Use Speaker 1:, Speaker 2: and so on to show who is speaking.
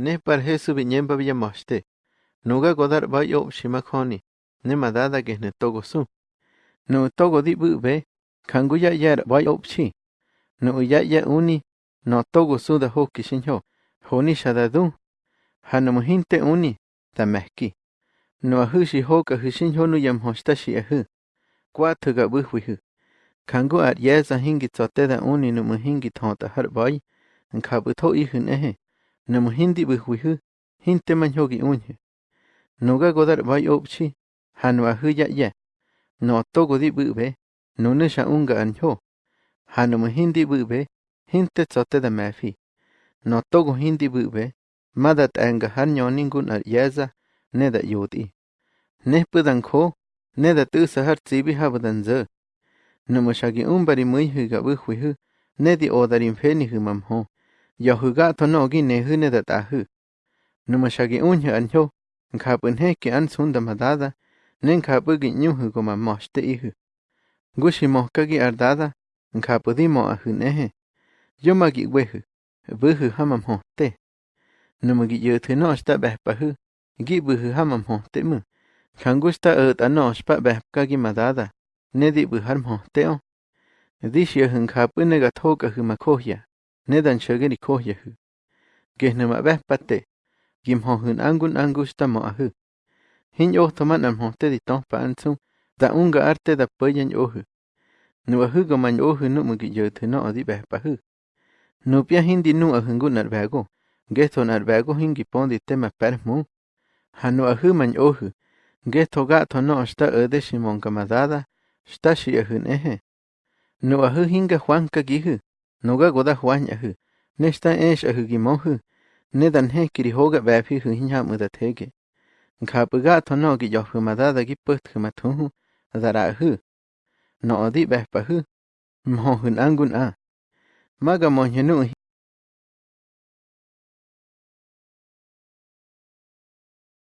Speaker 1: ne par Jesu biñemba villamoste. Nuga godar bayo shimakhoni. Ne madada ge ne togo su. Nu togo di bu be. Kangu ya yar ba yob chi. Nu ya ya uni. No togo su da ho kishinho. Honi shadadu. Hanamu hinte uni. Ta mehki. Nu ahu shi ho ka hishinho nu yam hoshta shi ahu. Kwa tuga buhwihu. Kangu at yeza hingi tsoteda uni nu muhingi tonta har bai. Nkabu to ihun ehe. Namu hindi buhwihu hinte manhogi unhe nuga godar bai opchi hanwa huya ya no togo di bube nune sha unga anho hanamu hindi bube hinte tsote da mafi no togo hindi bube madat anga hanyo ningun ar yaza neda yoti. Ne pudan kho neda tu sahar tsibi habadan ze namu shagi umbari muihu buhwihu nedi odarin feni humamho yo ga to no gi ne hune da ta hu. Nu ma sha gi un ya an jo kha pun he ki an sun da ma da da ne kha pu gi nyu hu go ma ma sh te i hu gu shi mo gi ar da da kha pu di mo a hu ne he. Yo ma gi we hu bu hu ha ma mo te. Ma gi yo no sta ta pa hu gi bu hu ha ma mo te mu. Kha gu sh ta a ta no sh pa gi ma da da ne di bu har mo te o. Di shi hun kha pu ne ga tho ka hu ma ya Nedantyä'kädi kojyäju, kejnäma'ajpa'tye quimjojä'uŋ anhku'n anhkusytä'mä äjä, jinyojtojma'na'mjojtäti da unga arte täpäya nyojä, nä'äjä'ka manyojä nä'mä'käyä'tjä no'odi'pyajpajä, nä'pya jintyi'nu'äjä'nku'na'tbä'koj nkejtjo'na'tbä'koj jinhki'pontitemajpa'tjä jmu'u ja nä'äjä manyojä nkejtjo'ka'tjö no'oxta'ätä ximonka'madada xta'syä'yäju'uŋ eje, nä'äjä jinhka juanka'k yäjä Nuga goda huanyahı. Nesta eş ahıgi mohı. Nedan he kiri hoga baphi hı hinya muda tege. Khapuga tono gi yohı madada gi pıht hı matuhu. Zara hı. No odi bapahı. Mohun angun a. Maga monjenu